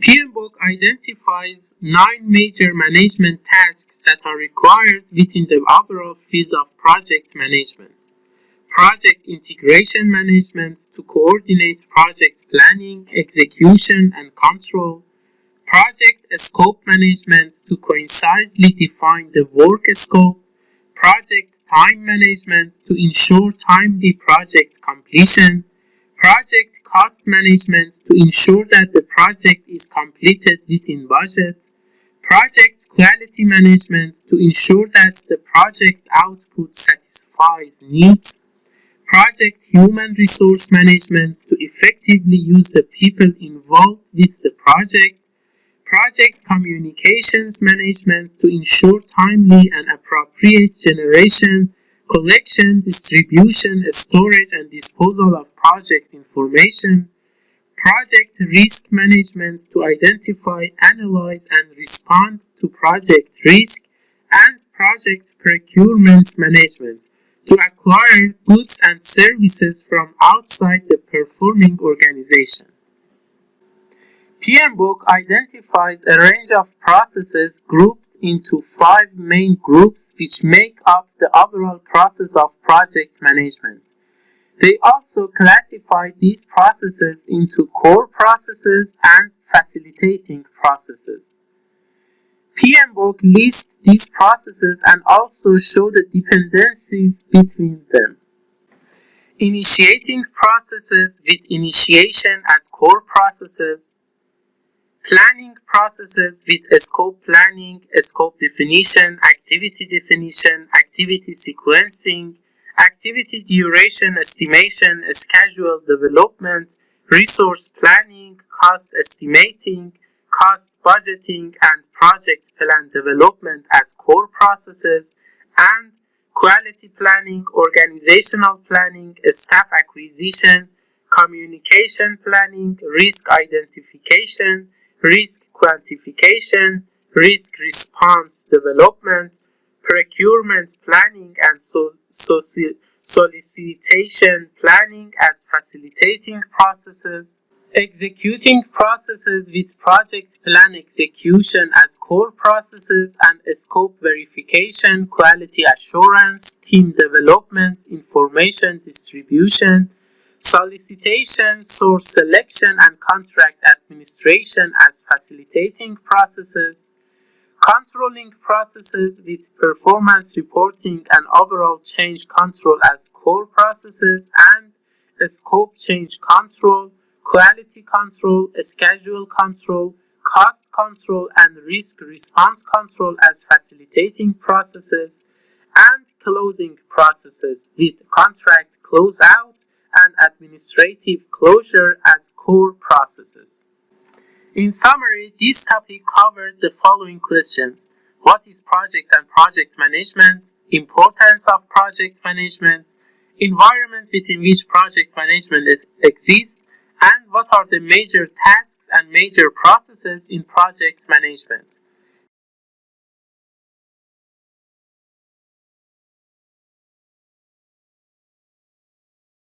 PMBOK identifies nine major management tasks that are required within the overall field of project management. Project integration management to coordinate project planning, execution, and control. Project scope management to concisely define the work scope. Project time management to ensure timely project completion Project cost management to ensure that the project is completed within budget. Project quality management to ensure that the project output satisfies needs. Project human resource management to effectively use the people involved with the project. Project communications management to ensure timely and appropriate generation collection, distribution, storage, and disposal of project information, project risk management to identify, analyze, and respond to project risk, and project procurement management to acquire goods and services from outside the performing organization. PMBOK identifies a range of processes grouped into five main groups which make up the overall process of project management. They also classify these processes into core processes and facilitating processes. PMBOK lists these processes and also show the dependencies between them. Initiating processes with initiation as core processes Planning processes with scope planning, scope definition, activity definition, activity sequencing, activity duration estimation, schedule development, resource planning, cost estimating, cost budgeting, and project plan development as core processes, and quality planning, organizational planning, staff acquisition, communication planning, risk identification, risk quantification, risk response development, procurement planning, and so, solicitation planning as facilitating processes, executing processes with project plan execution as core processes and scope verification, quality assurance, team development, information distribution, solicitation, source selection, and contract administration as facilitating processes, controlling processes with performance reporting and overall change control as core processes, and scope change control, quality control, schedule control, cost control, and risk response control as facilitating processes, and closing processes with contract closeout and administrative closure as core processes. In summary, this topic covered the following questions. What is project and project management? Importance of project management? Environment within which project management is, exists? And what are the major tasks and major processes in project management?